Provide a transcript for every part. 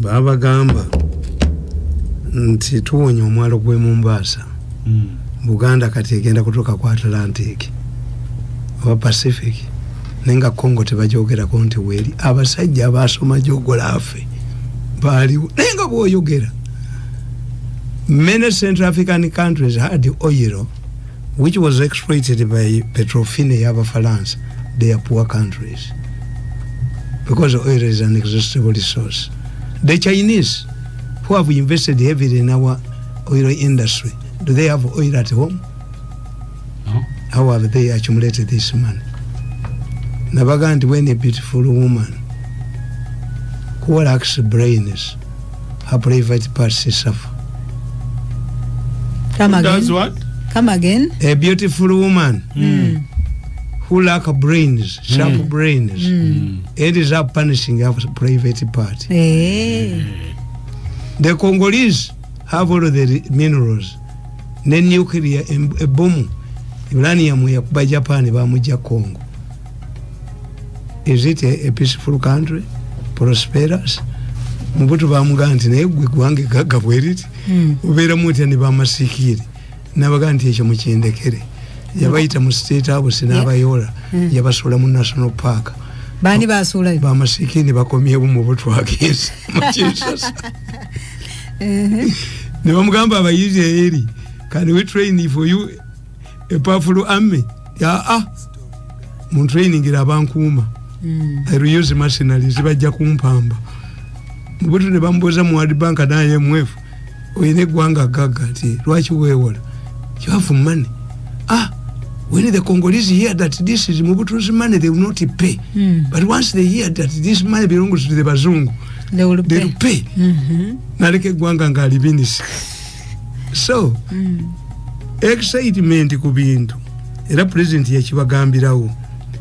babagamba nti tuwonya omwalo gwe mumbaasa Mm. buganda kati egenda kutuuka ku atlantic oba pacific naye nga congo tebajogerako nti weeri. Abasajja abasoma gyogolaafe baaliwo naye nga bwoyogera. Many central african countries had oil which was exploited by petrofine y'abafalansa they are poor countries because oil is an exhaustible resource the chinese who have invested heavily in our oil industry do they have oil at home No. how have they accumulated this money nabaga nti when a beautiful woman who lacks brains her private parts suffer come Who does what? come again a beautiful woman Mm. Who lack brains? Sharp Mm. brains Mm. it is up punishing her private part Eh. the congolese have all the minerals. Ne nuclear em- ebomu uranium yakuba japan bamujja congo. Is it a, a peaceful country? Prosperous? Mubutu bamugaa nti naye gwe gwange gagga bweriti Mm. ubeeramu otya ne bamasiikire nabagaa nti ekyo mukindekere yabayita mu state house n'abayoola Mm. yabasuula mu national park. Bani basuulayo bamasiikire ne bakomyewo mu butwagenzi mukinsasa ne bamugamba abayizi eri can we train for you a powerful army? Yaa muntrainingira abankuuma. I will use mercenaries bajja kumpamba. Mubutu ne bamubuuza mu World Bank na IMF oyina eggwanga gagga nti lwaki weewola? Have money. Ah when the Congolese hear that this is Mobutu's money they will not pay Mm. but once they hear that this money belongs to the bazungu they will they pay. will pay Mhm. naleka eggwanga ng'alibinisa so Mm. excitement ku bintu era president yakibagambirawo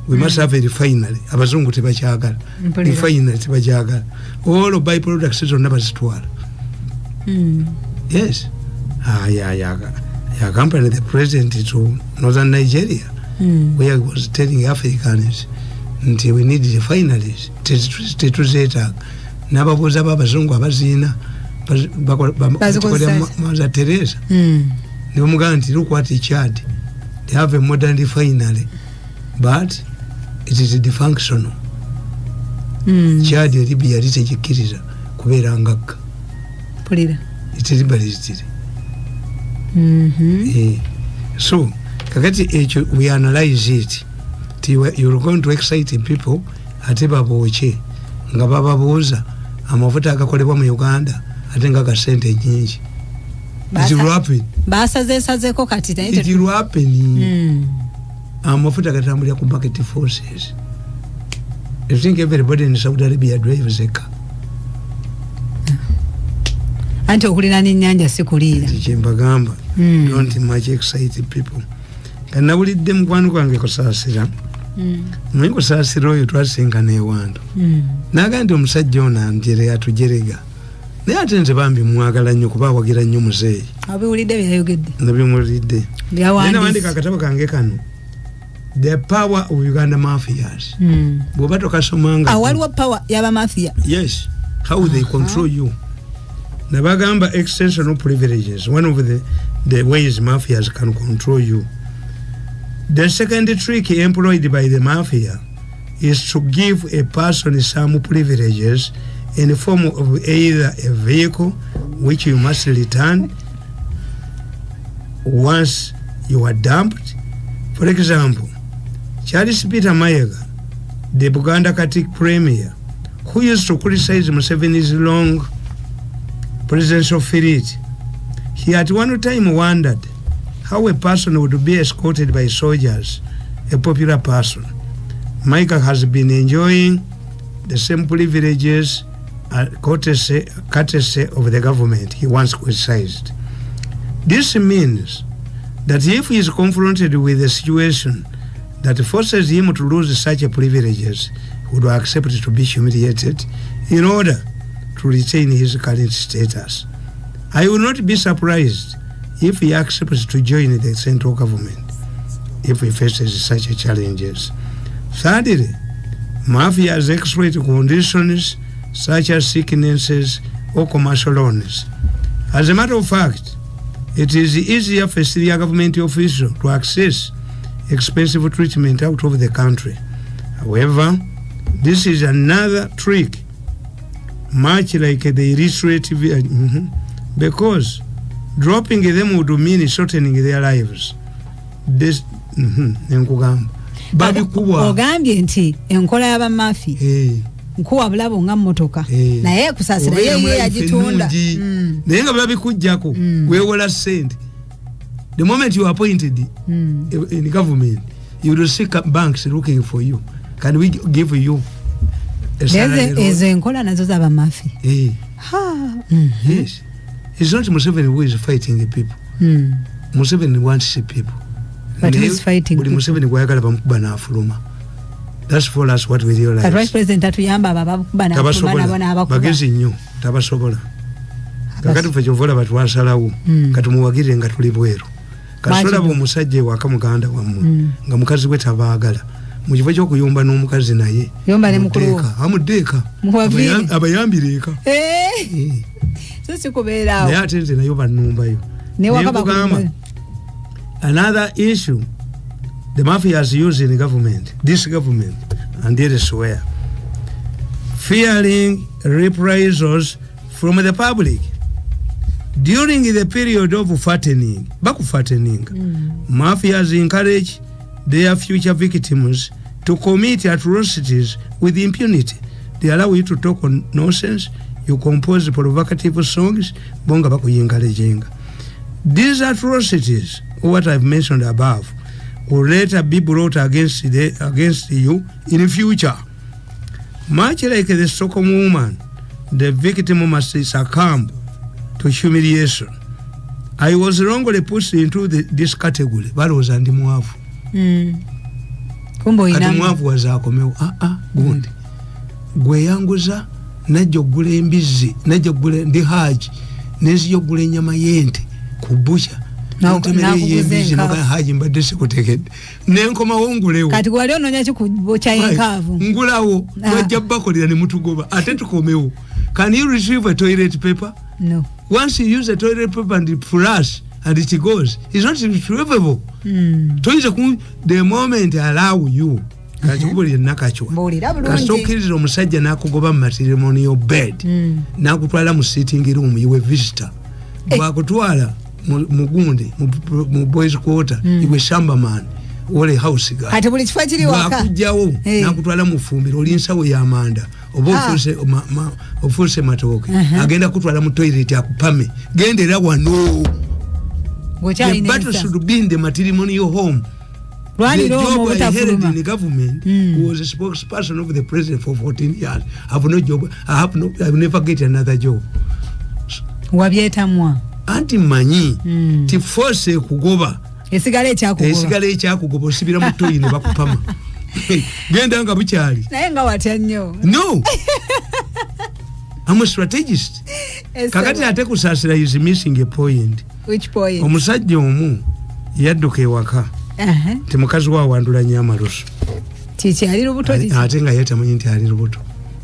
we must have a refinery abazungu tebakyagala Mpulira. refinery tebakyagala all by products zonna bazitwala Mm. yes Ah, yaccompany the president to northern nigeria Mm. where he was telling africans nti we need refineries tetu- tetuzeetaaga n'ababuuza babazungu abaziina Bazikozesa. maza teresa Mm. nebamugamba nti look what chad they have a modern refinery but it is dysfunctional Mm. chad eribya yali tekikkiriza kubeera eteribalizitire Mhm. Eh, so kakati ekyo we analyze it. Ti you're going to excite people ate babooke nga bababuuza amafuta agakolebwa mu uganda ate nga gasente nyingi. It Basa- will happen basazeesazeko kati Mm. amafuta gatambulira ku market forces. I think everybody in Saudi Arabia drives a car. Anti okulira n'ennyanja si kuliira. Nti kyembagamba. Mm. don't much excite people. Kanawulidde mukwano gwange kusaasira. Mm. naye kusaasira oyo twasinkana ewantu Mm. naga nti omusajja ono anjere atujerega. Naye ate nze bambi mwagala nnyo kuba awagira nnyo muzeeyi. Abiwulidde byayogedde? Nabimuwulidde nawandika akatabo kange kano. The power of uganda mafias. Bw'oba tokasomanga Ah, waliwo power y'abamafiya yes. How they control you nabagamba extensional privileges. One of the, the ways mafias can control you. The second trick employed by the mafia is to give a person some privileges in the form of either a vehicle which you must return once you are dumped. For example charles peter mayega the buganda katik premier who used to criticize Museveni's long presidential feat. He at one time wondered how a person would be escorted by soldiers, a popular person. Micah has been enjoying the same privileges courtesy, courtesy of the government he once criticized. This means that if he is confronted with a situation that forces him to lose such privileges, he would accept to be humiliated in order to retain his current status. I will not be surprised if he accepts to join the central government if he faces such challenges. Thirdly, mafias exploit conditions such as sicknesses or commercial loans. As a matter of fact, it is easier for a senior government official to access expensive treatment out of the country. However, this is another trick, much like the illustrative, uh, mhm, because dropping them would mean shortening their lives. This, mhm, nkugamba babikubwa ogambye nti enkola y'abamafi Eh. nkuwa bulabo nga mmotoka Eh. naye kusaasira Obeera ye yagitunda. Mm, naye nga babikugjako Mm. weewola sente the moment you appointed mm. in government you will see banks looking for you can we give you Ezo- enkola nazo z'abamafi Eh, Ha, mm, yes. It's not museveni who is fighting the people. Mm. museveni wants the people. But Naye who's fighting buli people? museveni gwayagala bamukuba n'afuluma thats for us what we kati vice realize president atuyamba abo abakuba n'afuluma nabo tabasobola. n'abakuba bagezi nnyo. Tabasobola. Kakati fe kyova olaba twasalawo Mm. katumuwagire nga tuli bweru. No? omusajja ewaka muganda wammwe Mm. nga mukazi we tabaagala mukifo kyokuyumba n'omukazi naye Yomba ne mukulu. wo. muddeeka. amuddeeka Mubaviire. Abayam- abayambire eka Eh, so sikubeeraawo naye ate nze nayo bannumbayo. Newaka Nenkugamba, another issue the mafias use in government this government and elsewhere fearing reprisals from the public. During the period of fattening bakufattening mafias encourage their future victims to commit atrocities with impunity. They allow you to talk on nonsense. You compose provocative songs. Bonga bakuyingalejenga these atrocities what i've mentioned above will later be brought against, the, against you in the future. Much like the stockholm woman the victim must succumb to humiliation. I was wrongly pushed into the, this category. Balowooza ndi mwavu Mm. Kati oyina mwavu wazaakomewo aa gundi. Gweyanguza najja okugula embizzi najja okugula ndi haji nenzija okugula enyama y'ente ku buca haji mbadde sikutegedde. Nenkomawo ngulewo kati wali onoonya kikubokya enkaavu ngulawo Ah. bajja bakolera ne mutugoba. Ate tukomewo can you retrieve a toilet paper? No. Once you use a toilet paper and flush and it goes it's not retrievable Mm. toyinza ku the moment allow you kakikubulire nakacwa kasita bulungi okkiriza omusajja n'akugoba mu matrimonial bed Mm. n'akutwala mu sitting room iwe visitor Eh. bwakutwala mu- mugundi mu- boys quarter iwe shambaman ole house guy kati buli kifo kiri waka bwakugjawo Eh. nakutwala mu fumbiro oli nsawo y'amanda oba Ah. ofuuse ma- ma- ofuuse matooke Uh-huh. agenda kutwala mu toilet akupame gendera wano the battle should be in the matrimonial home the job I held in the government Mm. was a spokesperson of the president for 14 years. I have no job. I have no. I will never get another job. wabyetamwa Anti manyi Mm. ti force ekugoba esigala ekyakugoba esigala ekyakugoba osibira mu toyi ne bakupama genda nga bukyali naye nga watya nnyo no I'm a strategist kakati ate kusaasira is missing a point omusajja omu yadduka ewaka. Ti mukazi we awandula nnyo amalusu. Kiki ali lubuto ate nga ye tamanyi nti ali lubuto.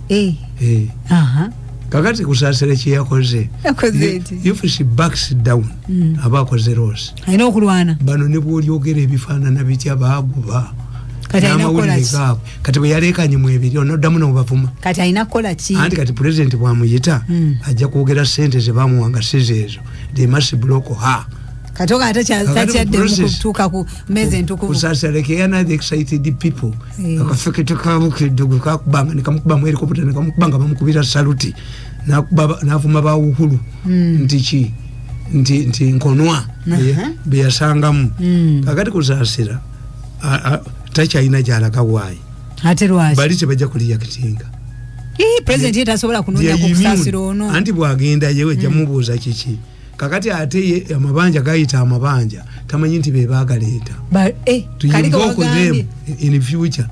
Eh, Eh. aha. Kakati kusaasira kyeyakoze if she backs down. Mm. aba akoze okulwana? Bano ne bwolyogera ebifaanana bitya baaguba Kati alina kukola ki? gaabwe kati bwe yaleekanye mu ebiri onoddamu nobavuma kati alina kukola ki? Anti kati pulezidenti bwamuyita Mm. ajja kwogera sente zebamuwa nga sizeezo they must block her. Kati oga ate kya- Kakati takyadde mu process- kutuuka ku mmeezi entukuvu. Kusaasira the excited people. Eh. akafekete kabukidde gwe kakubanga nekamukubamu helikopta nekamukubanga bamukubira saluti. Navuma bawuhulu Mm. nti ki? Nti nti nkonwa. Beyasangamu Mm. kakati kusaasira takyalina gyalaga waayi ate lwaki? Bali tebajja kuliya kitinga. Ii, pulezidenti ye tasobola kunoonya ku kusaasira ono. Anti bwagenda yewe jamubuuza kiki? Kakati ate ye amabanja gayita amabanja tamanyi nti bebagaleeta Ba- eh, them in future.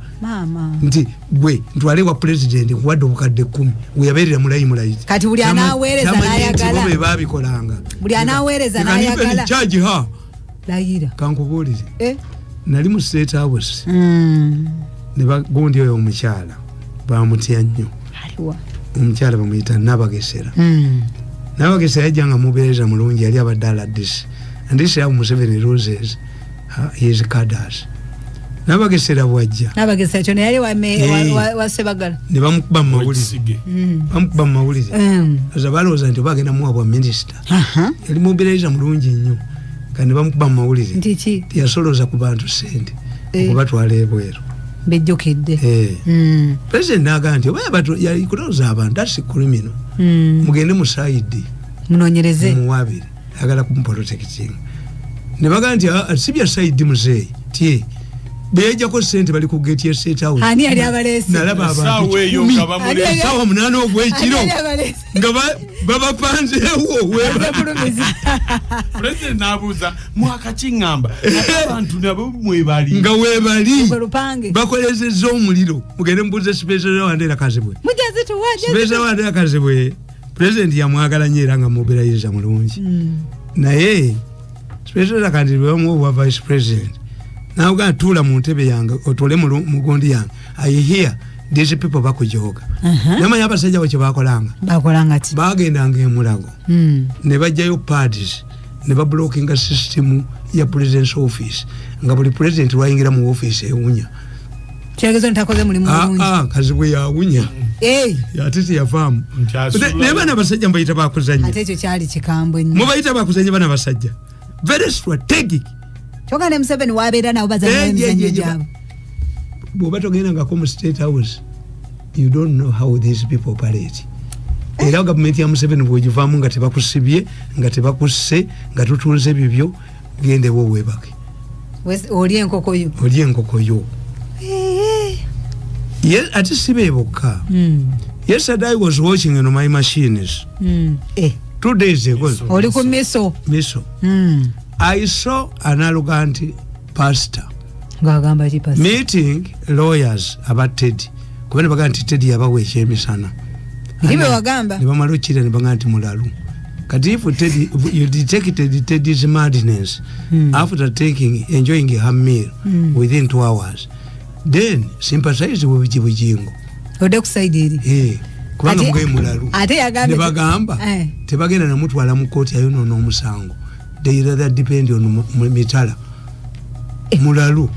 Nti gwe ntwale wa pulezidenti nkuwadde obukadde kkumi weyabeerera mulayi mulayi. Kati buli nti n'ayagala. bo be baabikolanga. Buli nive n'ayagala. layira. Kankubuulire. Eh? Nali mu state house Mm. ne bagundi oyo omukyala bamutya nnyo. Omukyala bamuyita nabagesera. Mm. nabagesera yajja nga mubeereza mulungi yali abadde aladisi andisiramu museveni roses uh, his caders nabagesera bwajja. Nabagesa kyo neyali Eh. wasebagala ne bamukuba mu mawulire. Wekisige. bamukuba mu mawulire. Oza balowooza nti oba agenda muwa bwa minisita. Yali mubeereza mulungi nnyo ne bamukuba mu mawulire. Teyasolooza ku bantu sente Eh. okubatwala ebweru. Bejjukidde. Eh. Mm. pulezidenti nagaa nti oba kutooza abantu asi kulimino Mm. mugende mu saidi. Munoonyereze. Muwabire ayagala kumuprotecting ne bagaa nti "Ah, si bya saidi muzeeyi tie beyajjako sente bali ku geti ya state house. Ani yali abaleese? Nalaba abantu. Essaawa eyo kikumi. nga bamule- Ani- essaawa munaana ogwekiro Ani yali abaleese? nga ba- babapanzeewo weba- Abulumizi. pulezidenti n'abuuza mwakakiŋŋamba ate abantu nabo mwebali nga weebali Gwe lupange. Bakolezeza omuliro. Mugende mubuuze sipesa wandera kazibwe mujezi tuwa sipesa wandera kazibwe pulezidenti yamwagala nnyo era nga mubirayiza mulungi. Naye sipesa kandi bwebamuwa obwa vice president nawugana tuula mu ntebe yange otule mu lu- mu gundi yange. Ayihiya these people bakujoga. Namanya abasajja bo kyebakolanga bagendanga emulago Mm. ne bajjayo parties ne bablokinga system ya president's office. Nga buli president lwayingira mu office ewunya. Ah, ah, kazibwe yawunya. Ate teyavaamu naye baana basajja mubayita bakuzanya mubayita bakuzanya baana basajja very strategic kyokka ne museveni wabeera nabo bazanya Eh, ye, gyabwe. Bwoba togendangako mu state house you don't know how these people operate. Era gavumenti ya museveni bwegivaamu nga tebakusibye nga tebakusse nga tutuuze bibyo gendewo webake oli enkokoyo oli enkokoyo Ye- ate si be bokka. Mm, yesterday i was watching on my machines. Mm. Eh, two days ago. Oli ku miso. Miso. Mm. I saw an arrogant pastor. Meeting lawyers aba tedi kuba nebagaa nti tedi yabawa ekyemisana. Ndi bwe wagamba? nebamala okira nebagaa nti mulalu. Kati if tedi you detected teddy's madness Hmm. after taking enjoying her meal Hmm. within two hours then sympathize bwebujingo odde ku saidi eri. Eh, kubanga mugaye mulalu. ate yagambye- nebagamba Eh. tebagenda namutwala mu kooti ayonoona omusango they rather depend on mitala. Mulalu.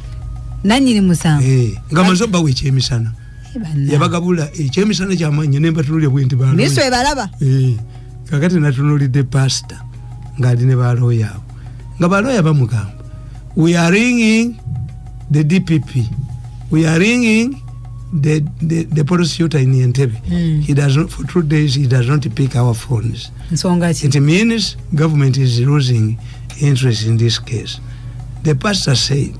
Nanyini musango Eh, nga maze obawa ekyemisana Eh, banna. yabagabula ekyemisana kyamanyi nembatunulya bwenti miso ebalaba kakati natunulidde pasita ngaali ne balooya abo. Nga balooya bamugamba we are ringing the dpp we are ringing the, the, the prosecutor in entebe Mm. he does not, for two days he does not pick our phones. Ki? It means government is losing interest in this case. The pastor said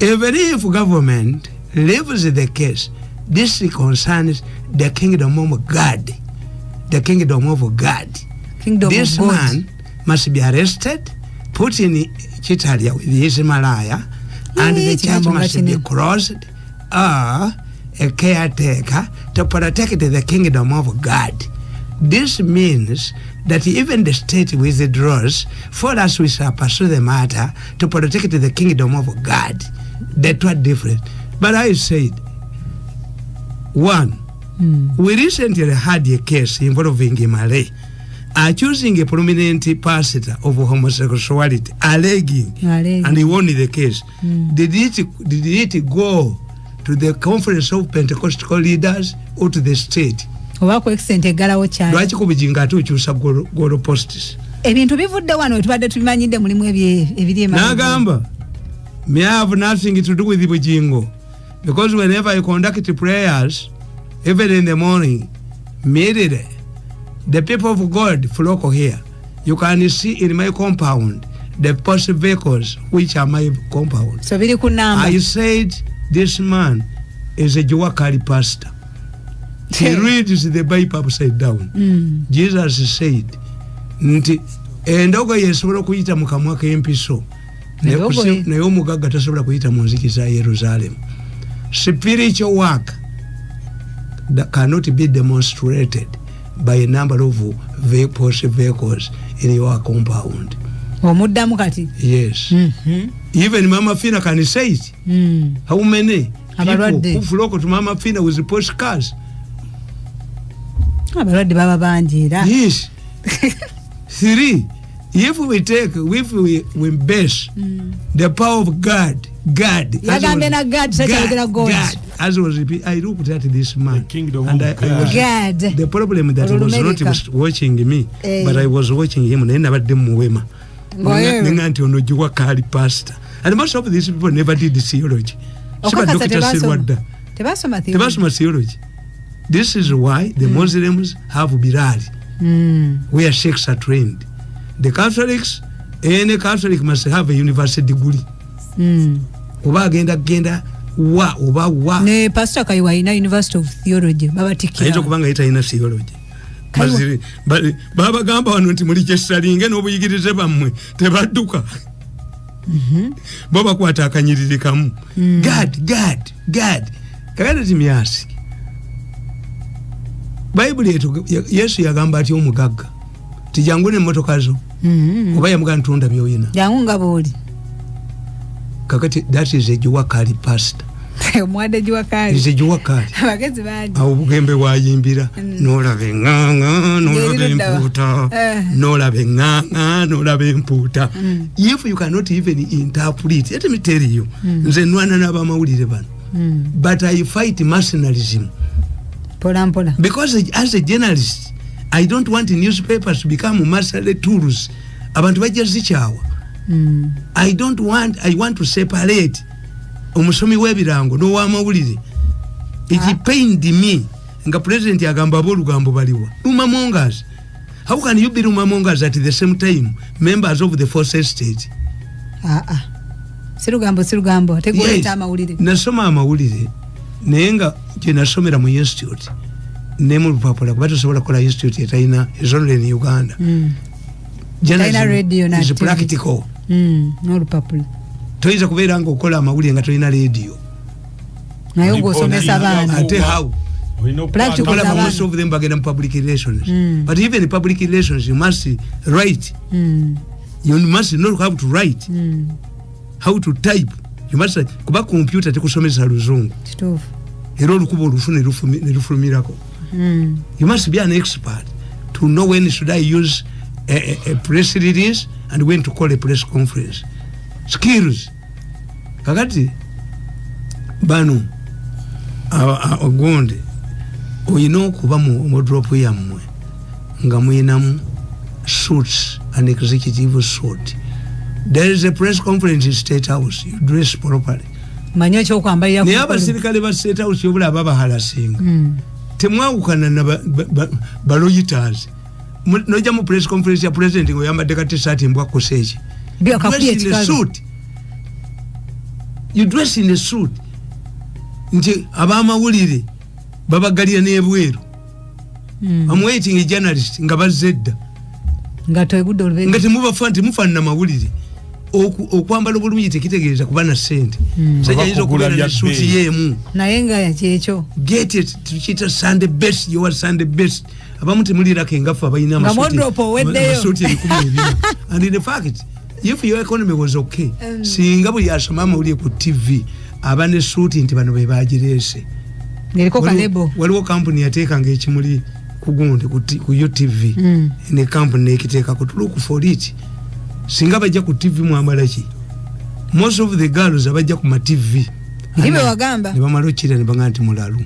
even if government leaves the case this concerns the kingdom of god. The kingdom of god. Kingdom this of god. man must be arrested put in chitalia with his malaya and the church must be closed or a caretaker to protect the kingdom of god this means that even the state withdraws for us we shall pursue the matter to protect the kingdom of god the two are different but i said one Mm. we recently had a case involving Malay accusing a prominent pastor of homosexuality, alleging, Alleging. and he won the case. Mm. Did it did it go to the conference of Pentecostal leaders or to the state? oba ku extent eggalawo kyali. Lwaki ku bijinga ate okyusa golo- postis ebintu bivudde wano wetubadde tubimanyidde mulimu ebiri n'agamba may I have nothing to do with bujingo. Because whenever I conduct prayers even in the morning immediately the people of God flock here. You can see in my compound the post vehicles which are my compound. So biri ku namba. I said this man is a Juwakali pastor. He reads the Bible upside down. Mm. jesus said nti endogoyi esobola okuyita mu kamwa k'empiso. Naye omugagga tasobola kuyita mu nziki za yerusaalemu spiritual work that cannot be demonstrated by a number of vehicles, vehicles in your compound omuddamu kati yes Mhm. even mama fina can say it Mm. how many people Abalwadde. who flock to mama fina with postcards abalwadde baba bangi era yes three if we take if we, we base the power of god god Yagambye na God, takyayogera God. as was i looked at this man The kingdom and I, I was God. the problem that was not was watching me Eh. but i was watching him naye nabadde muwema. Nenga nti ono giwa kaali pastor. And most of these people never did theology. Okakasa Dr. tebasoma theology. This is why the muslims have birali Mm. where sheikhs are trained. The catholics any catholic must have a university degree Mm. oba agenda genda wa oba wa. Ne pastor kayiwa alina university of theology ayinza babatikira okubanga ye talina theology babagamba wano nti muli kyesalinge n'obuyigirize bammwe tebadduka. Bo bakwata akanyiriri kamu gad gad gad kakati timyasi bayibuli etu yesu yagamba atya omugagga? Tijangu nemotoka zo. Mm. oba yamugaa ntunda byoyina. Jangu nga booli kakati that is egiwakali pastor omwadde is giwakaali egiwakali abagezi bangi awo obugembe bwayimbira. Nolaba eŋŋaŋa nolaba Ng'eri ludda wa? empuuta Eh. nolaba eŋŋaŋa nolaba empuuta Mm. if you cannot even interpret let me tell you. Nze nwana n'abamawulire bano. Mm. but i fight mercenarism mpola mpola. Because as a journalist i don't want newspapers to become mercenary tools. Abantu bajja zikyawa. Mm. i don't want i want to separate omusomi w'ebirango n'owamawulire. Pained me nga president agamba ab'olugambo baliwa lumamongas how can you be lumamongas at the same time members of the force estate aa sirugambo sirugambo ate Yes. goleeta amawulire. Nasoma amawulire naye nga gyenasomera mu institute ne mu lupapula kuba tosobola kukola institute etalina ezonere in uganda. Mm. Na is practical. Mm. n'olupapula toyinza kubeera nga okola amawulire nga tolina radio. Naye ng'osomesa baana. Ate how? Abaana. most of them bagenda mu public relations. Mm. but even public relations you must write. Mm. you must know how to write. Mm. how to type. You must kuba computer tekusomesa luzungu. Era olukuba olufu ne lufumi- ne lufulumirako. Mm. you must be an expert to know when should i use a, a, a press release and when to call a press conference skills kakati? Bano ogonde oyina okuba mu modrop yammwe nga muyinamu suits an executive suit. There is a press conference in state house. You dress properly. Manyi ekyokwambalira naye abasirikale ba state house yobula babahalasinga Mm. temwawukana na ba- ba- ba- baloyiters nojja mu press conference ya president ngaoyambadde ka t-shirt embwakusa akakuya Dress in a suit. you dress in a suit. Nti abamawulire babagalira n'ebweru am waiting a journalist nga bazze edda nga temubafa temufaanana mawulire. Oku- okwambala obulungi tekitegeeza kuba na sente Mm. sajja ayinza okubeera bya ne suuti bbeeyi. yeemu. Naye nga kyekyo. Get it tukiyita sunday best yowa sunday best. Abamu temulirako engafu abalina amasuuti. ebikumi ebina and in fact if your economy was okay Mm. singa buli asoma amawulire ku tv aba ne suuti nti bano bebagireese Waliwo- kampuni yateekanga ekimuli ku gundi ku utv Mm. ne kampuni nekiteekako tuluku for it singa bajja ku tv mwambala ki most of the girls abajja ku matv nebamala okira nebagamba nti mulalu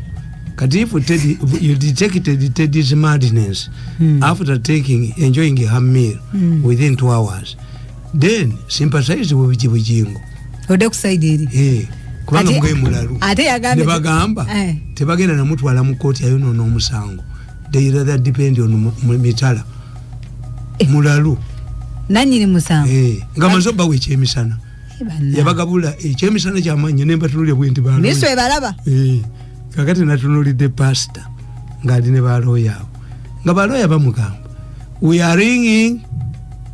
kati if Teddy- you detected teddy's madness Mm. after taking enjoying her meal Mm. within two hours then sympathize bwebiki bujingo. Odde ku saidi eri. Eh, kubanga mugaye mulalu. nebagamba tebagenda namutwala mu kooti ayonoona omusango they rather depend on mitala. Eh. mulalu. Nanyini musango. Eh, nga maze obbawo ekyemisana. Eh, yabagabula ekyemisana kyamanyi nembatunulya bwenti minisitule ebalaba kakati natunulidde pasita ngaali ne balooya abo nga balooya bamugamba we are ringing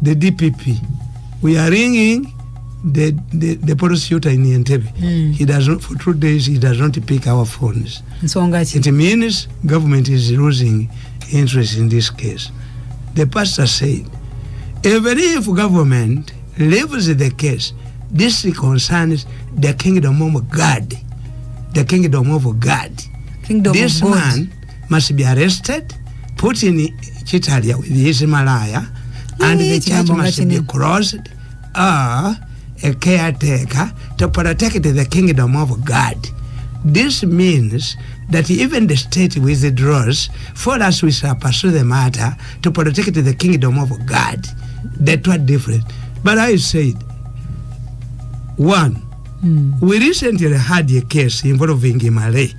the dpp we are ringing the, the, the prosecutor in entebe Mm. he does not, for two days he does not pick our phones. It means government is losing interest in this case. The pastor said even if government leaves the case this concerns the kingdom of god. The kingdom of god. Kingdom this of god. man must be arrested putin kitalya with his malaya and the church must be closed or a caretaker to protect the kingdom of god. This means that even the state withdraws for us we shall pursue the matter to protect the kingdom of god. That are different. But i said one Mm. we recently had a case involving Malay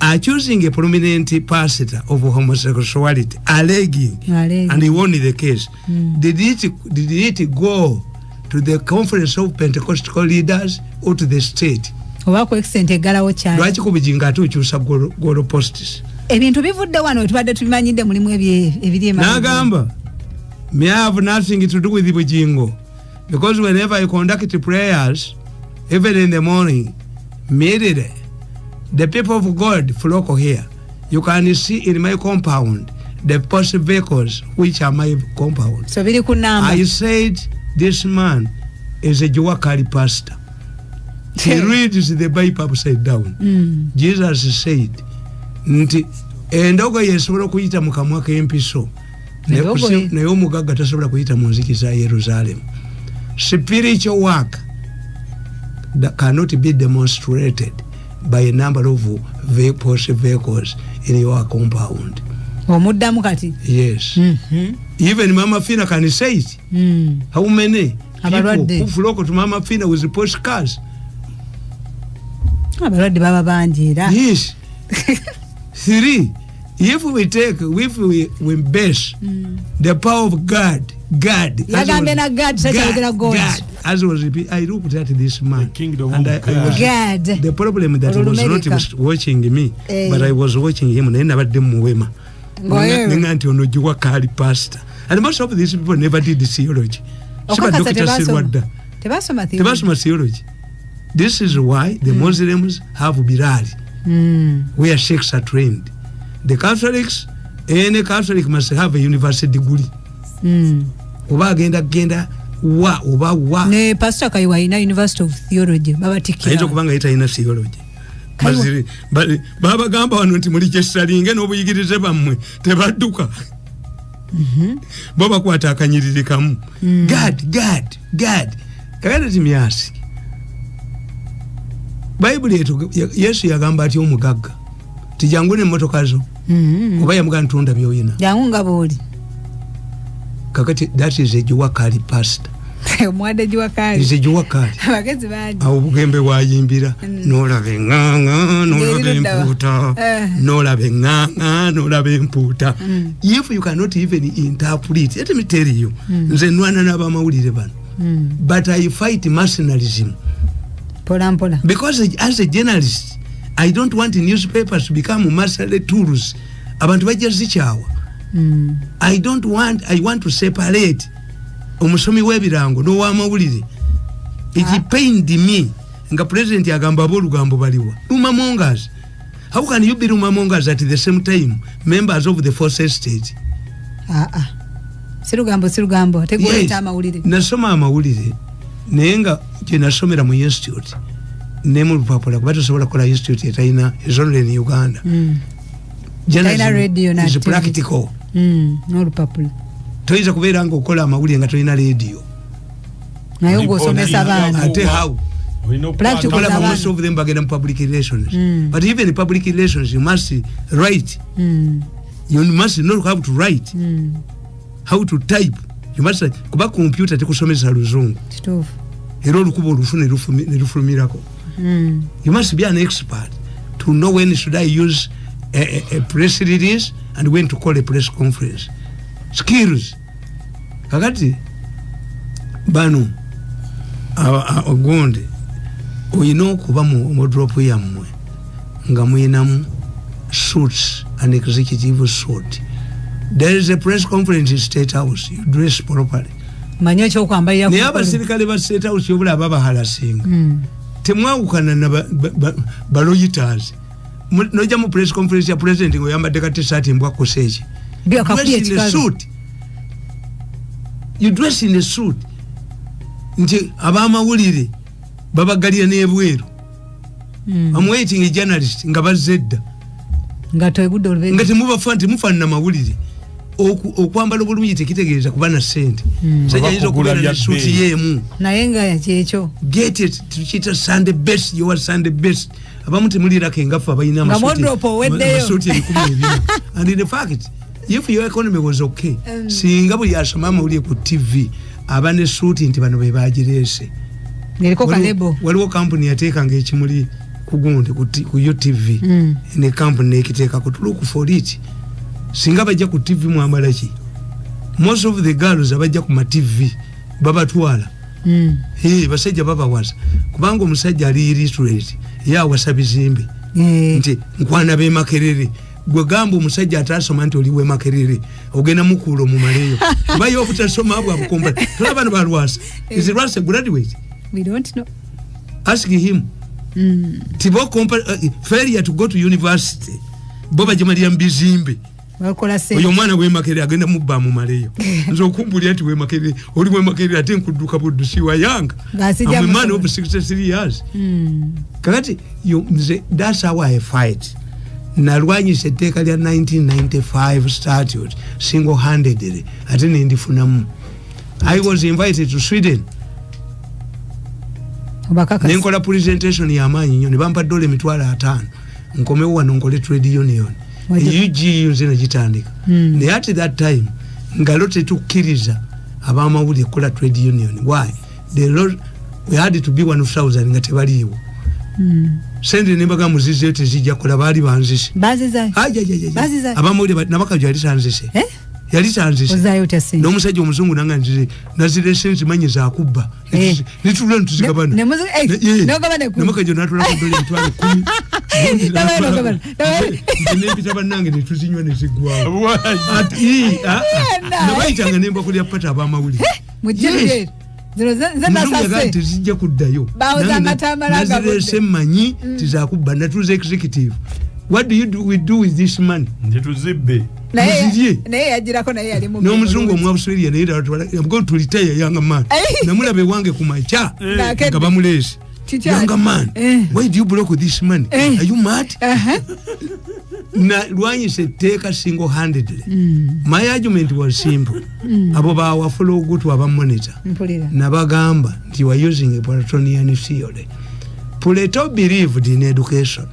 accusing a prominent pastor of homosexuality, alleging, Alleging. and he won the case. Mm. Did it did it go to the conference of Pentecostal leaders or to the state? oba ku extent eggalawo kyali Lwaki kubijinga ate okyusa golo posts? ebintu bivudde wano wetubadde tubimanyidde mulimu ebiri emabega. Nagamba, may I have nothing to do with bujingo because whenever I conduct prayers, even in the morning, immediately the people of God flock here. You can see in my compound the post vehicles which are my compound. so biri ku namba I said this man is a Juwakali pastor. He reads the Bible upside down. Mm. jesus said nti endogo yesobola okuyita mu kamwa k'empiso naye omugagga tasobola kuyita mu nziki za yerusaalemu spiritual work that cannot be demonstrated by a number of vehicles, vehicles in your compound. Omuddamu kati? Yes. Mhm. even mama fina can say it. Mm. how many people who flock to mama fina with postcards? Abalwadde baba bangi era. Yes. Three. If we take if we, we base Mm. the power of god god Yagambye na God, takyayogera God. As was repeat- i looked at this man The kingdom and of I, I was, God. the problem that was not watching me Eh. but i was watching him naye nabadde muwema Ng'oyewe. nenga nti ono giwa kali pastor and most of these people never did theology Okakasa sibadokita tebasoma. sirwadda tebasoma theory. tebasoma theology this is why the muslims have birali Mm. where sheikhs are trained. The Catholics, any Catholic must have a university degree. Mm. Oba agenda genda wa oba wa. Ne pastor kayiwa alina university of theology ayinza babatikkira okuba nga yetalina theology. Kaiwa. Baziri- ba- babagamba wano nti muli kyesalinge n'obuyigirize bammwe tebadduka. Bo bakwata akanyiriri kamu Mm. gad gad gad kaganda timyasi bayibuli etu yesu yagamba atya omugagga? Tijangu nemotoka zo. Mhm. oba yamugaa ntunda byoyina? Jangu nga booli kakati that is egiwakali pastor omwadde giwakaali is egiwakali abagezi bangi awo bugembe bwayimbiira Mm. nolaba eŋŋaŋa nolaba empuuta nolaba eŋŋaŋa nolaba empuuta if you cannot even interpret let me tell you. Mm. nze nwana n'abamawulire bano. Mm. but i fight mercenarism. Mpola mpola. Because as a journalist i don't want newspapers to become mercenary tools. Abantu bajja zikyawa Mm. i don't want i want to separate omusomi w'ebirango n'owamawulire. It Ah. me nga president agamba ab'olugambo baliwa luma mongas how can you be luma mongas at the same time members of the force state? Aa sirugambo sirugambo ate gwoleta amawulire. Nasoma amawulire naye nga gyenasomera mu institute ne mu lupapula kuba tosobola kukola institute etalina ezonere in uganda. Mm. Is practical. Mm. n'olupapula toyinza kubeera nga okola amawulire nga tolina radio naye ogwosomesa oli- baana. oli- ate how? Abaana. most of them bagenda mu public relations. Mm. but even public relations you must write. Mm. you must know how to write. Mm. how to type. You must kuba computer tekusomesa luzungu. Era olukuba olufu ne lufumi- ne lufulumirako. Mm. you must be an expert to know when should i use a, a, a press release and when to call a press conference skills kakati bano aba- a- ogundi oyina okuba mu drop yammwe nga muyinamu suits an executive suit. There is a press conference in state house. You dress properly. Manyi ekyokwambalira naye abasirikale ba state house yobula babahalasinga Mm. temwawukana na baloyiters noja mu press conference ya president ngaoyambadde ka tshirt kakuya Dress in a suit. you dress in a suit. Nti abamawulire babagalira n'ebweru. Mm. I'm waiting a journalist nga bazze edda nga temubafa nti mufaanana mawulire okwambala obulungi tekitegeeza kuba na sente musajja ayinza okubeera bya ne suuti bbeeyi. yeemu. Naye nga kyekyo. Get it. Tukiyita sunday best. Yowa sunday best. Abamu temulirako engaffe abalina amasuuti ebikumi ebina. And in fact if your economy was okay singa buli asoma amawulire ku tv aba ne suuti nti bano bebagireese waliwo kampuni yateekanga ekimuli ku gundi ku utv Mm. ne kampuni nekiteekako tuluku for it. Singa bajja ku tv mwambala ki? Most of the girls abajja ku matv babatwala. Mm. Hey, basajja babawasa kubanga omusajja ali illiterate ye awasa bizimbe. Eh, nti nkwana bemakerere gwe gamba omusajja atasoma nti oli wemakerere ogenda mukuula omumaleyo kuba ye obutasoma bwe abukomba tola bano balwasa is rwasa graduate? We don't know. Ask him. Mm. tibo uh, failure to go to university. Bo bajamalira mu bizimbe. Oyo omwana wemakerere agenda mubba mumaleyo nze okumbulira nti wemakerere oli wemakerere ate nkudduka buddusi wayanga. Ng'asijja I'm a man musobola. of 63 years. Mm. kakati nze thats how i fight nalwanyisa etteeka lya 1995 statute single handedly ate nendifunamu i was invited to sweden. Nenkola presentation yamaanyi nnyo nebampa dola emitwalo ataano. Nkomewo wano nkole trade union. Wajja- UGU nze negitandika Mm. naye at that time ngalo tetukkiriza abamawulire kukola trade union. Why? The law, we had to be 1000 nga tebaliiwo. Mm. Sente nembaga muzizeyo tezijja kukola baali banzise bazizayo Baziza- abamawulire nabakajo yali tanzise Eh? yali tanzise ozayo otya sente. N'omusajja omuzungu nanga nzire nazirese nzimanyi zakubba Eh. nitula ntuzigabana. Ne- ne muzi- eh, n'ogabana ekkumi. namakajo natulako dola emitwalo kumi. N'ogabana, n'ogabana, n'ogabana. nempita bannange netuzinywa nezigwawo Why? Yena. nabayitanga nembakulya pata abamawulire nasase tezijja kuddayo. Nazirese mmanyi tizakubba natuza executive. What do you do, we do with this money? Mu n'omuzungu omwabuswairia naye tulitaya yanga man. Namulaba ewange ku maca Ng'akedde. nga bamuleese. Kikyali. yanga man Eh. why do you block this money? Eh. are you mad? Aha. na lwanyisa etteeka single handedly. My argument was simple. Abo bawafula ogutu abamonita mpulira. Nabagamba nti are using a platonian theory plato believed in education.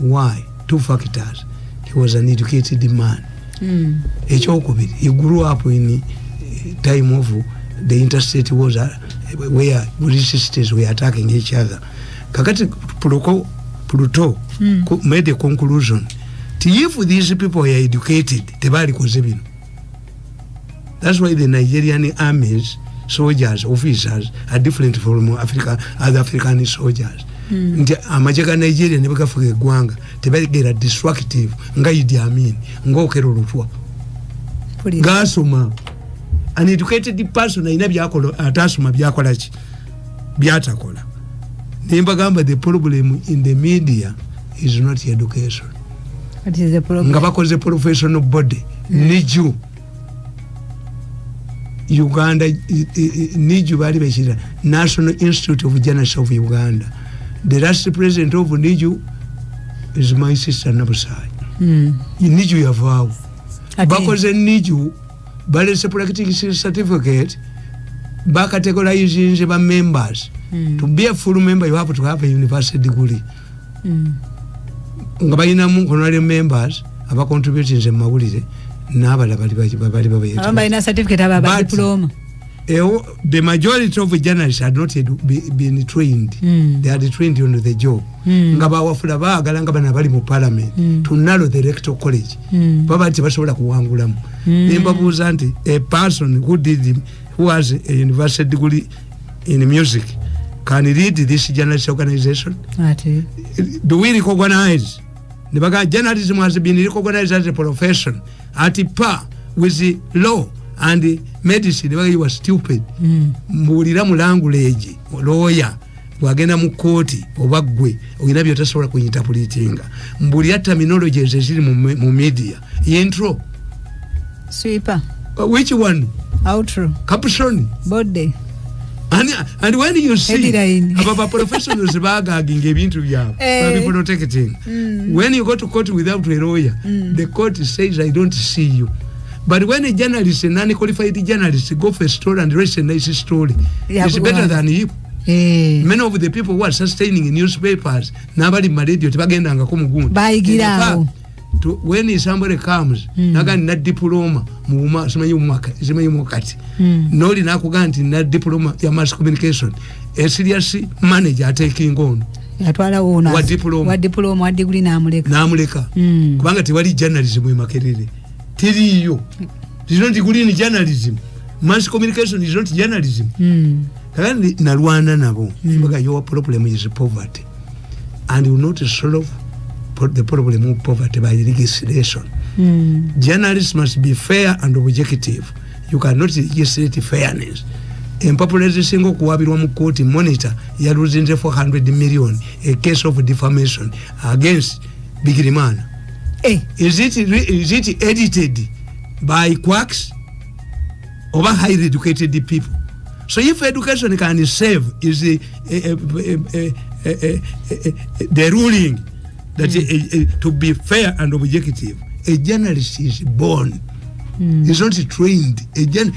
Why? Two factors. He was an educated man. Mm. ekyokubiri he grew up in time of the interstate wars uh, where states were attacking each other. Kakati Pluto, Mm. made a conclusion ti if these people were educated tebalikoze bino that's why the nigerian armies soldiers officers are different from Africa, other african soldiers. Mm. nti amaje ga nigeria ne bagafuga eggwanga tebagera destructive nga idi amin ngaokera olutwa gasoma. An educated person alina byakola atasoma byakolaki byatakola. Nembagamba the problem in the media is not education nga bakoze professional body. Niju uganda niju bali bekira national institute of journalists of uganda. The last president of niju is my sister nabusai. Mm. niju yavaawo bakoze niju balese practice certificate bakategorizinze ba members. Mm. to be a full member you have to have a university degree. Mm. Nga balinamu honorary members abacontributinze mu mawulire n'abala bali bali bali abamu babayeta balina certificate aba But- badiploma Ewo- the majority of journalists had not been trained Mm. they had trained on the job Mm. nga bawafula baagala nga bana bali mu parliament Mm. to narrow the electoral college Mm. baba tebasobola kuwangulamu Mm. nembabuuza nti a person who did who has a university degree in music can lead this journalist organization? Ate do we recognize? Nebaga journalism has been recognized as a profession. At par with the law and medicine nebaga you are stupid. Mm. mbuulira mu language lawyer bwagenda mu kooti oba ggwe olina byotasobola kuinterpretinga mbuulira terminologies eziri mu, me- mu media. Yentro sweeper. Uh, which one? Outro. Caption? Bode and, and when you see aba ba professionals bagaginga ebintu byabwe Eh. ba people protecting Mm. when you go to court without a lawyer Mm. the court says i don't see you but when a journalist a non-qualified journalist go for a story and write a nice story Yeah, is better than him Eh, many of the people who are sustaining newspapers n'abali mu radio tebagendangako mugundi Bayigiraawo. To- when somebody comes naga nina diploma mumwaka- simanyi mukati noli nakugaa nti nina diploma ya mass communication. A serious manager atekinga ono yatwalawo Wa diploma. wa diguli n'amuleka. Namuleka. Mm. kubanga tewali journalism e makerere. Teriyo is not green journalism. Mass communication is not journalism. Mm. kakati nalwana nabo. Baga your problem is poverty. And you not solve the problem of poverty by legislation Mm. journalists must be fair and objective. You cannot legislate fairness. Empapula ezisinga okuwabirwa mu kooti monitor yaluzinze 400 million a case of defamation against bigirimana. Eh, is it, is it edited by quacks oba highly educated people? So if education can save is the, uh, uh, uh, uh, uh, uh, the ruling that uh, uh, to be fair and objective a journalist is born. Mm. is not trained. A gen-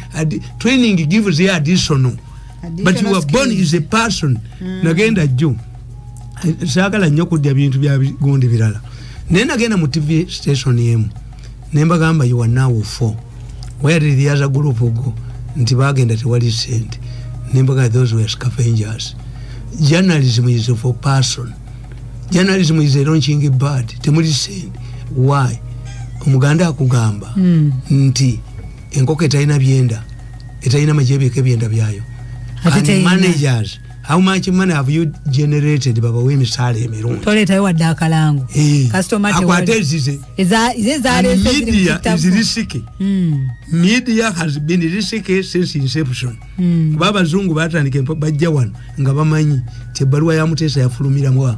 training gives the additional. But you Additional are born skills. is a person. Nagenda jjo saagala nnyo kudya bintu bya gundi birala. Naye nagenda mu tv station emu nembagamba you are now four. Where did the other group go? Nti bagenda tewali sente. Nembaga those were scavengers. Journalism is for person journalism is a launching bird. Temuli sente why? Omuganda akugamba Mm. nti enkoko etalina byenda etalina majebiko ebyenda byayo. Managers how much money have you generated babawa emisaala emirungi toleetayo wadde akalango. Eh, akwate ezize. Media is risky Mm. media has been risky since inception. Mm. kuba abazungu batandika bajja wano nga bamanyi ti ebbaluwa ya muteesa yafulumiramu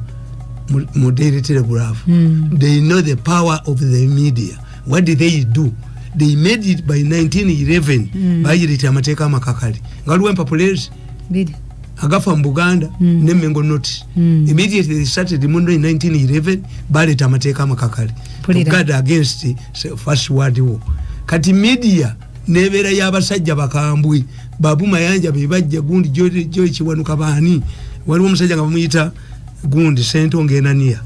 mu- daily telegraph Mm. they know the power of the media what did they do they made it by 1911 Mm. bayireta amateeka amakakali nga waliwo empapulezi Biri. agafa mu buganda Mm. nemengo notice Mm. immediately they started mundo in 1911 baleta amateeka amakakali guard against first world war kati media nebeera y'abasajja bakambwe babu mayanja bebajja gundi gyokiwanuka baani waliwo omusajja nga bamuyita gundi sentonga enaniya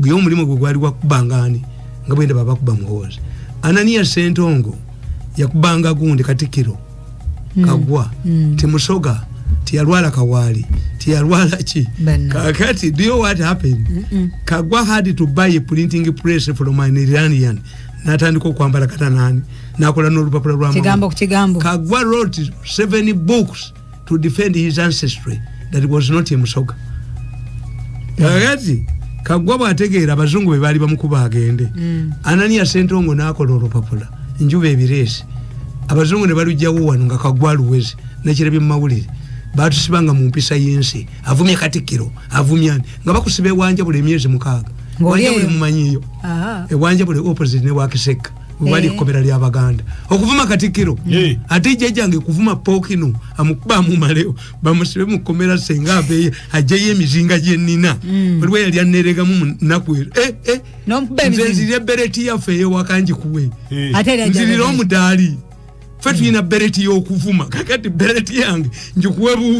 gwe omulimu gwe gwali gwakubangani nga bwenda babakuba muhoozi ananiya sentongo yakubanga gundi katikiro kagwa Mm. timusoga tiyalwala kawaali tiyalwala ki? Kakati do you know what happened? Mm-mm. kagwa had to buy a printing press from an iranian. Natandika okwambala katanani nakola n'olupapula lwa kigambo ku kigambo. Kagwa wrote seven books to defend his ancestry that was not emusoga kakati kagwa bwategeera abazungu be baali bamukuba agende. Mm. anania sentongo nakola olupapula njuba ebireesi abazungu ne balugjawo wano nga kagwa luwezi nekirabye mumawulire. Batusibanga mu mpisa y'ensi. Avumye katikiro avumya ani? Nga bakusiba ewanjabula emyezi mukaaga. Wanjabule mumanyiyo ewanjabule opposite ne wakiseka webali Eh. ekkomera lyabaganda okuvuma katikiro Eh. ate jjajjange kuvuma pookino amukubamu maleo bamusibe mukomera senga aveeye ajjayo emizinga gyenina Mm. waliwo yali aneregamu munaku ero Eh, eh, nze emizinga. nzirya bereti yaffe eyewaka ngikuwe Eh. nzirira omudaali ffe tulina bereti y'okuvuma kakati bereti yange njikuwe buwi